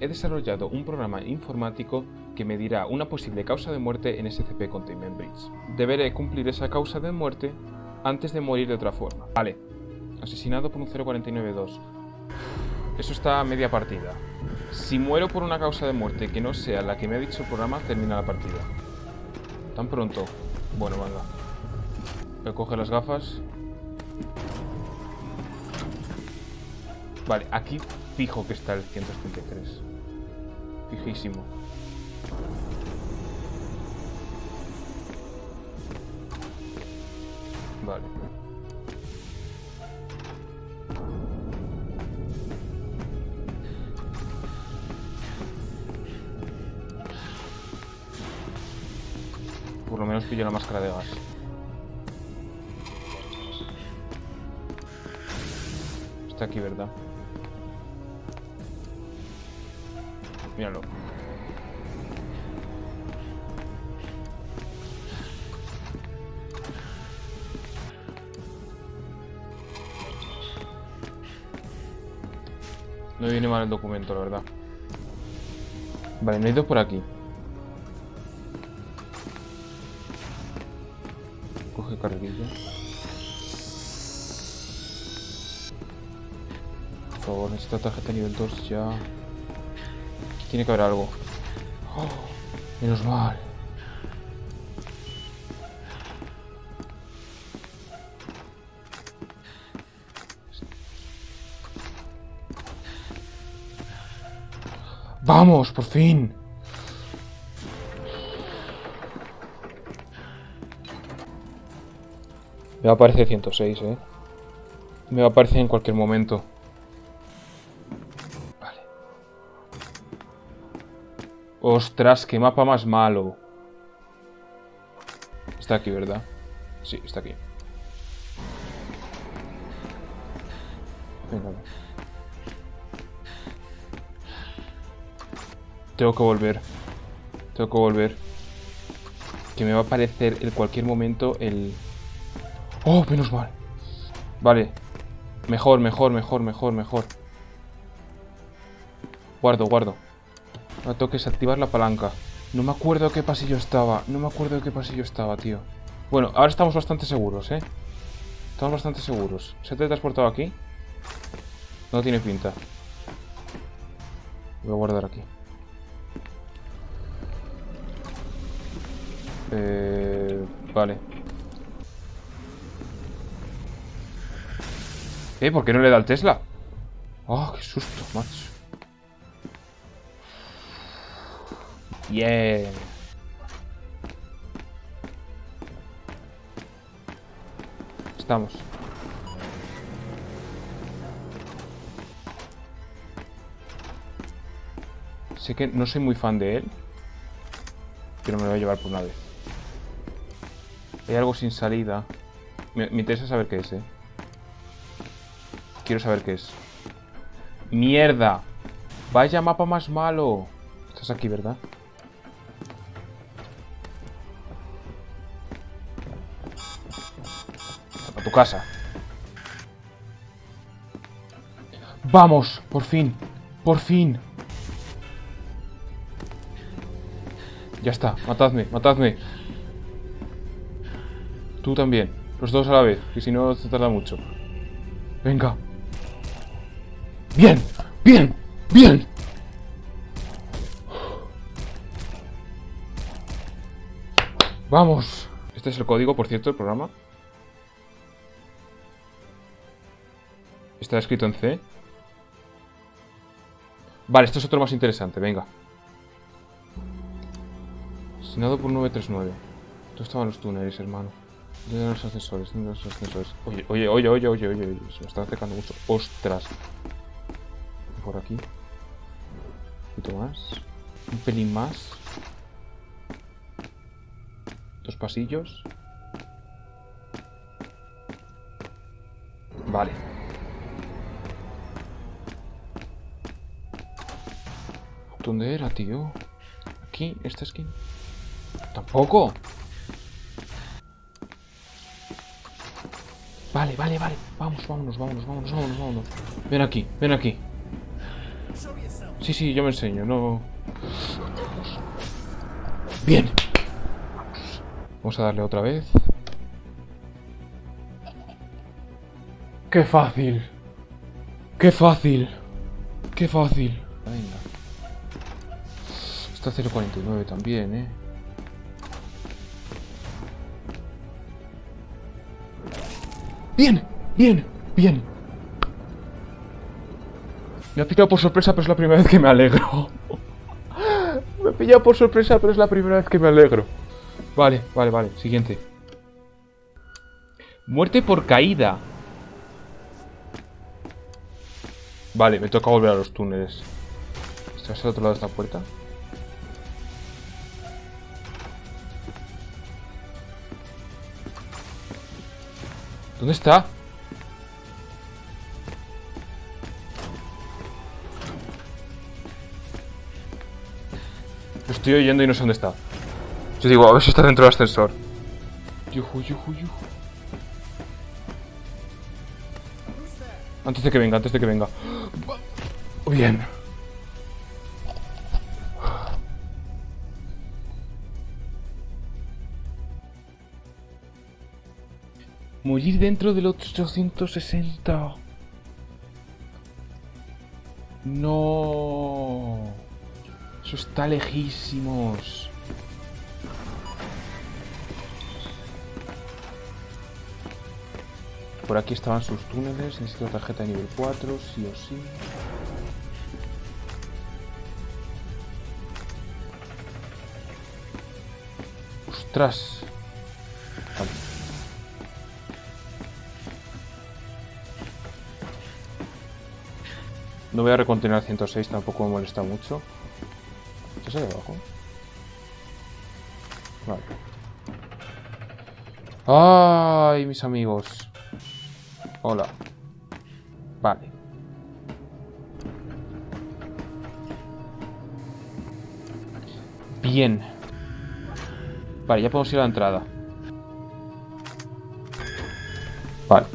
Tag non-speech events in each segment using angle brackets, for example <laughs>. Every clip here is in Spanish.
he desarrollado un programa informático que medirá una posible causa de muerte en SCP Containment Breach. Deberé cumplir esa causa de muerte antes de morir de otra forma. Vale. Asesinado por un 049-2. Eso está a media partida. Si muero por una causa de muerte que no sea la que me ha dicho el programa, termina la partida. ¿Tan pronto? Bueno, venga. Coger las gafas. Vale, aquí fijo que está el 133. Fijísimo. Vale. Por lo menos pillo la máscara de gas. Está aquí, ¿verdad? Míralo. No viene mal el documento, la verdad. Vale, no he ido por aquí. Coge carrerilla. Por favor, necesito tarjeta nivel 2 ya. Tiene que haber algo. Menos mal. ¡Vamos, por fin! Me va a aparecer 106, ¿eh? Me va a aparecer en cualquier momento. ¡Ostras, qué mapa más malo! Está aquí, ¿verdad? Sí, está aquí. Venga. Tengo que volver. Tengo que volver. Que me va a aparecer en cualquier momento el... ¡Oh, menos mal! Vale. Mejor, mejor, mejor, mejor, mejor. Guardo, guardo. Ahora tengo que desactivar la palanca. No me acuerdo qué pasillo estaba. No me acuerdo qué pasillo estaba, tío. Bueno, ahora estamos bastante seguros, ¿eh? Estamos bastante seguros. ¿Se te ha transportado aquí? No tiene pinta. Voy a guardar aquí. Eh, vale. ¿Eh? ¿Por qué no le da el Tesla? ¡Oh, qué susto, macho! Bien. Estamos. Sé que no soy muy fan de él. Pero me lo voy a llevar por una vez. Hay algo sin salida. Me, me, interesa saber qué es, eh. Quiero saber qué es. ¡Mierda! ¡Vaya mapa más malo! Estás aquí, ¿verdad? Tu casa. ¡Vamos! ¡Por fin! ¡Por fin! Ya está, matadme, matadme. Tú también. Los dos a la vez, que si no se tarda mucho. Venga. ¡Bien! ¡Bien! ¡Bien! ¡Vamos! Este es el código, por cierto, del programa. Está escrito en C. Vale, esto es otro más interesante, venga. Asesinado por 939. ¿Dónde estaban los túneles, hermano? ¿Dónde los ascensores? ¿Dónde los ascensores? Oye, oye, oye, oye, oye, oye, oye. Se me está acercando mucho. ¡Ostras! Por aquí. Un poquito más. Un pelín más. Dos pasillos. Vale. ¿Dónde era, tío? Aquí, esta esquina. Tampoco. Vale, vale, vale. Vamos, vámonos, vámonos, vámonos, vámonos, vámonos. Ven aquí, ven aquí. Sí, sí, yo me enseño, no... Bien. Vamos a darle otra vez. ¡Qué fácil! ¡Qué fácil! ¡Qué fácil! Está 0.49 también, ¿eh? ¡Bien! ¡Bien! ¡Bien! Me ha pillado por sorpresa, pero es la primera vez que me alegro. <laughs> me ha pillado por sorpresa, pero es la primera vez que me alegro. Vale, vale, vale. Siguiente. Muerte por caída. Vale, me toca volver a los túneles. ¿Estás al otro lado de esta puerta? ¿Dónde está? Lo estoy oyendo y no sé dónde está. Yo digo, a ver si está dentro del ascensor. Antes de que venga, antes de que venga. Bien. Morir dentro del 860. No. Eso está lejísimos. Por aquí estaban sus túneles. Necesito tarjeta de nivel 4, sí o sí. ¡Ostras! No voy a recontinuar 106, tampoco me molesta mucho. ¿Estás ahí abajo? Vale. ¡Ay, mis amigos! Hola. Vale. Bien. Vale, ya podemos ir a la entrada. Vale.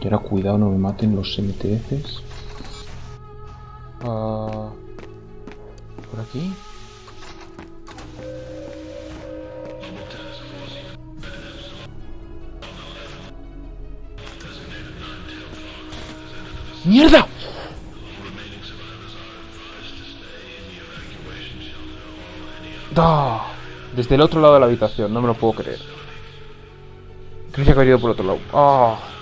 Y ahora cuidado, no me maten los MTFs. Uh, por aquí. ¡Mierda! ¡Da! Desde el otro lado de la habitación, no me lo puedo creer. Creo que ha ido por otro lado. ¡Ah!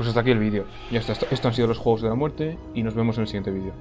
Pues hasta aquí el vídeo. Ya está, estos han sido los juegos de la muerte y nos vemos en el siguiente vídeo.